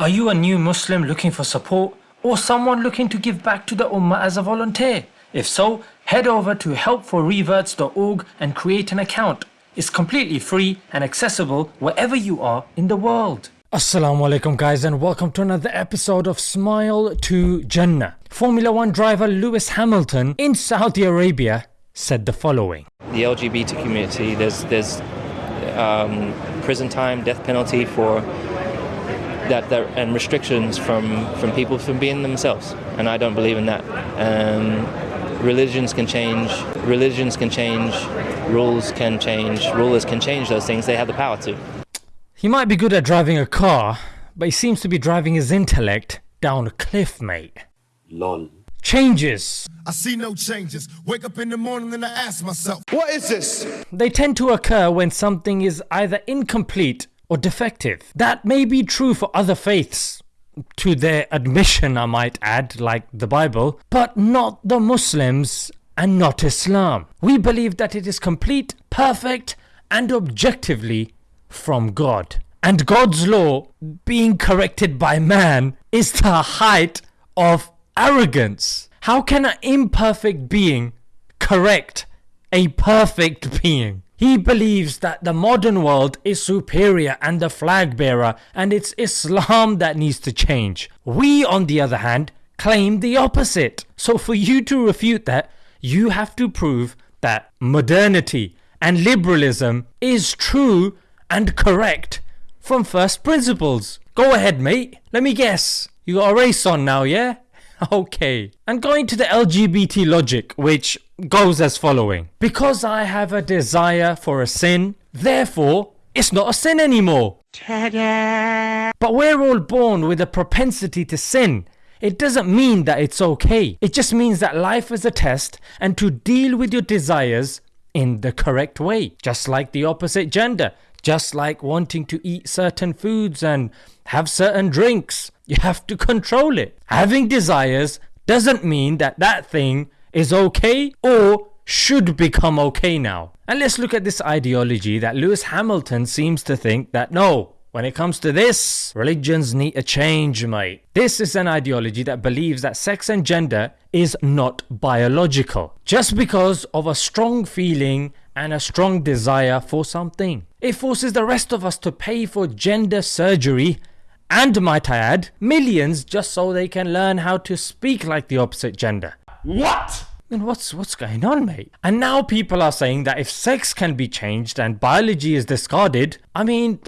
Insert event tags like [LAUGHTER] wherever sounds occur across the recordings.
Are you a new Muslim looking for support or someone looking to give back to the Ummah as a volunteer? If so, head over to helpforreverts.org and create an account. It's completely free and accessible wherever you are in the world. Assalamu alaikum guys and welcome to another episode of Smile to Jannah. Formula 1 driver Lewis Hamilton in Saudi Arabia said the following. The LGBT community, there's, there's um, prison time, death penalty for that, that and restrictions from, from people from being themselves. And I don't believe in that. Um, religions can change, religions can change, rules can change, rulers can change those things. They have the power to. He might be good at driving a car, but he seems to be driving his intellect down a cliff, mate. Lol. Changes. I see no changes. Wake up in the morning and I ask myself, What is this? They tend to occur when something is either incomplete or defective. That may be true for other faiths, to their admission, I might add, like the Bible, but not the Muslims and not Islam. We believe that it is complete, perfect, and objectively from God. And God's law being corrected by man is the height of arrogance. How can an imperfect being correct a perfect being? He believes that the modern world is superior and the flag bearer and it's Islam that needs to change. We on the other hand claim the opposite. So for you to refute that, you have to prove that modernity and liberalism is true and correct from first principles. Go ahead mate, let me guess. You got a race on now yeah? [LAUGHS] Okay. And going to the LGBT logic which goes as following. Because I have a desire for a sin, therefore it's not a sin anymore. But we're all born with a propensity to sin. It doesn't mean that it's okay. It just means that life is a test and to deal with your desires in the correct way. Just like the opposite gender. Just like wanting to eat certain foods and have certain drinks. You have to control it. Having desires doesn't mean that that thing is okay or should become okay now. And let's look at this ideology that Lewis Hamilton seems to think that no, when it comes to this, religions need a change mate. This is an ideology that believes that sex and gender is not biological. Just because of a strong feeling and a strong desire for something. It forces the rest of us to pay for gender surgery and might I add, millions just so they can learn how to speak like the opposite gender. What? Then what's what's going on mate? And now people are saying that if sex can be changed and biology is discarded, I mean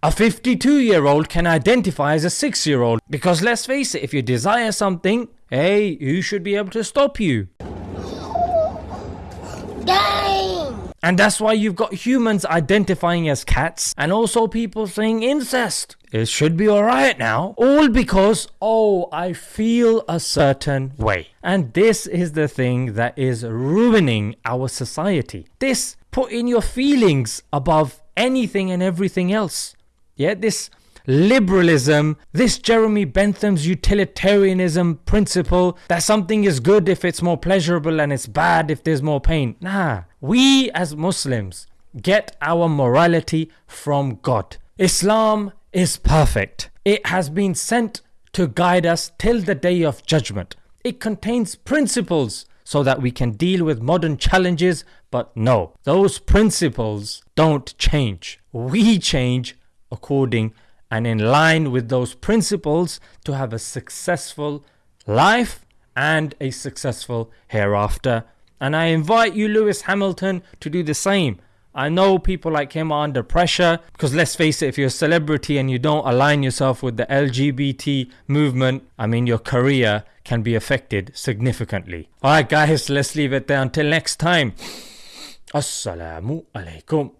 a 52 year old can identify as a 6 year old because let's face it if you desire something, hey who should be able to stop you? And that's why you've got humans identifying as cats and also people saying incest. It should be alright now. All because, oh, I feel a certain way. And this is the thing that is ruining our society. This putting your feelings above anything and everything else. Yeah, this liberalism, this Jeremy Bentham's utilitarianism principle that something is good if it's more pleasurable and it's bad if there's more pain. Nah, we as Muslims get our morality from God. Islam is perfect. It has been sent to guide us till the day of judgment. It contains principles so that we can deal with modern challenges but no, those principles don't change. We change according and in line with those principles to have a successful life and a successful hereafter. And I invite you Lewis Hamilton to do the same. I know people like him are under pressure because let's face it, if you're a celebrity and you don't align yourself with the LGBT movement, I mean your career can be affected significantly. Alright guys, let's leave it there until next time. Assalamu alaikum.